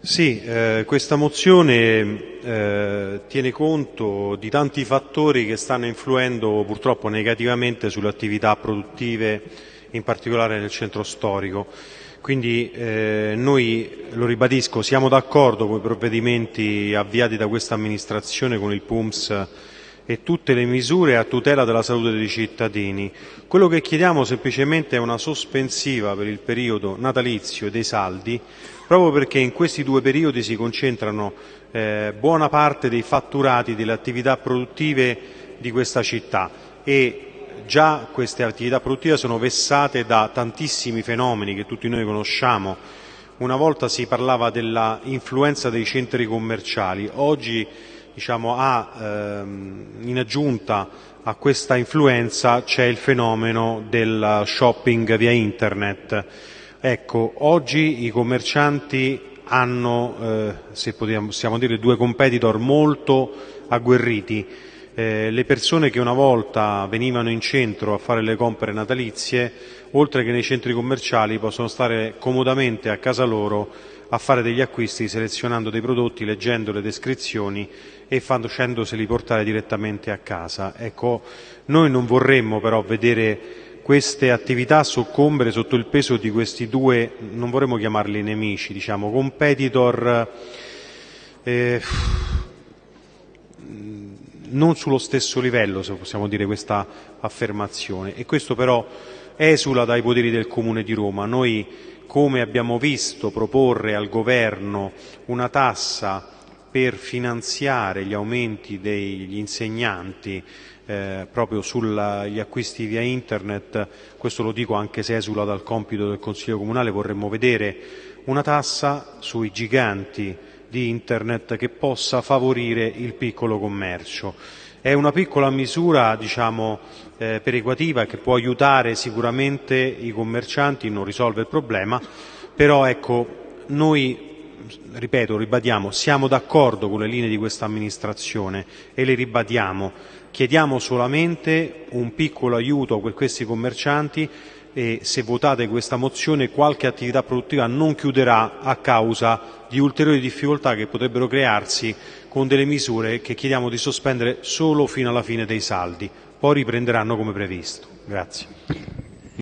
Sì, eh, questa mozione eh, tiene conto di tanti fattori che stanno influendo purtroppo negativamente sulle attività produttive, in particolare nel centro storico. Quindi eh, noi, lo ribadisco, siamo d'accordo con i provvedimenti avviati da questa amministrazione con il PUMS e tutte le misure a tutela della salute dei cittadini. Quello che chiediamo semplicemente è una sospensiva per il periodo natalizio dei saldi proprio perché in questi due periodi si concentrano eh, buona parte dei fatturati delle attività produttive di questa città e già queste attività produttive sono vessate da tantissimi fenomeni che tutti noi conosciamo. Una volta si parlava della influenza dei centri commerciali, oggi diciamo, ha, ehm, in aggiunta a questa influenza c'è il fenomeno del shopping via internet Ecco, oggi i commercianti hanno, eh, se possiamo dire, due competitor molto agguerriti. Eh, le persone che una volta venivano in centro a fare le compere natalizie, oltre che nei centri commerciali, possono stare comodamente a casa loro a fare degli acquisti selezionando dei prodotti, leggendo le descrizioni e facendoseli portare direttamente a casa. Ecco, noi non vorremmo però vedere queste attività soccombere sotto il peso di questi due, non vorremmo chiamarli nemici, diciamo, competitor eh, non sullo stesso livello, se possiamo dire questa affermazione. E questo però esula dai poteri del Comune di Roma. Noi, come abbiamo visto proporre al Governo una tassa per finanziare gli aumenti degli insegnanti eh, proprio sugli acquisti via internet, questo lo dico anche se esula dal compito del Consiglio Comunale, vorremmo vedere una tassa sui giganti di internet che possa favorire il piccolo commercio. È una piccola misura diciamo, eh, perequativa che può aiutare sicuramente i commercianti, non risolve il problema, però ecco, noi ripeto, ribadiamo, siamo d'accordo con le linee di questa amministrazione e le ribadiamo. Chiediamo solamente un piccolo aiuto per questi commercianti e se votate questa mozione qualche attività produttiva non chiuderà a causa di ulteriori difficoltà che potrebbero crearsi con delle misure che chiediamo di sospendere solo fino alla fine dei saldi, poi riprenderanno come previsto. Grazie.